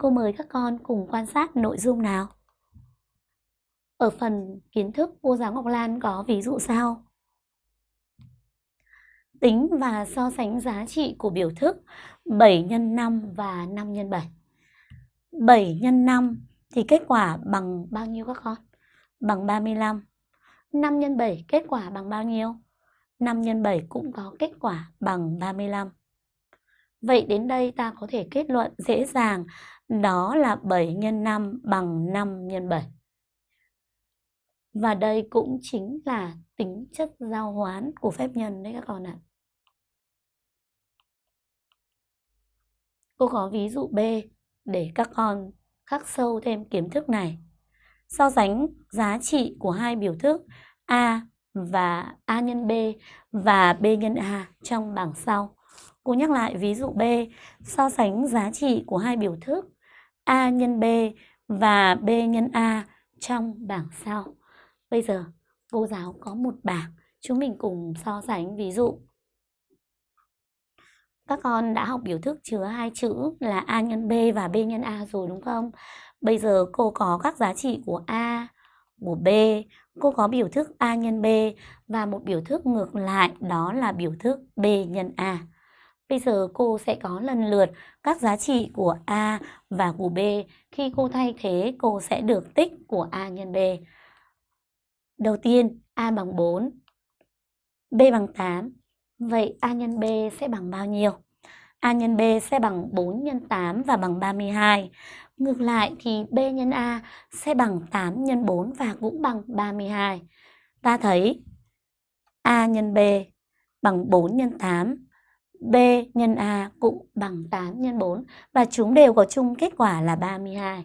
Cô mời các con cùng quan sát nội dung nào. Ở phần kiến thức, cô giáo Ngọc Lan có ví dụ sau. Tính và so sánh giá trị của biểu thức 7 x 5 và 5 x 7. 7 x 5 thì kết quả bằng bao nhiêu các con? Bằng 35. 5 x 7 kết quả bằng bao nhiêu? 5 x 7 cũng có kết quả bằng 35. Vậy đến đây ta có thể kết luận dễ dàng đó là 7 x 5 bằng 5 x 7. Và đây cũng chính là tính chất giao hoán của phép nhân đấy các con ạ. Cô có ví dụ B để các con khắc sâu thêm kiến thức này. So sánh giá trị của hai biểu thức A và A nhân B và B nhân A trong bảng sau. Cô nhắc lại ví dụ B, so sánh giá trị của hai biểu thức A nhân B và B nhân A trong bảng sau. Bây giờ cô giáo có một bảng, chúng mình cùng so sánh ví dụ. Các con đã học biểu thức chứa hai chữ là A nhân B và B nhân A rồi đúng không? Bây giờ cô có các giá trị của A, của B, cô có biểu thức A nhân B và một biểu thức ngược lại đó là biểu thức B nhân A. Bây giờ cô sẽ có lần lượt các giá trị của A và của B. Khi cô thay thế, cô sẽ được tích của A nhân B. Đầu tiên, A bằng 4, B bằng 8. Vậy A nhân B sẽ bằng bao nhiêu? A nhân B sẽ bằng 4 nhân 8 và bằng 32. Ngược lại thì B nhân A sẽ bằng 8 nhân 4 và cũng bằng 32. Ta thấy A nhân B bằng 4 nhân 8, B nhân A cũng bằng 8 nhân 4 và chúng đều có chung kết quả là 32.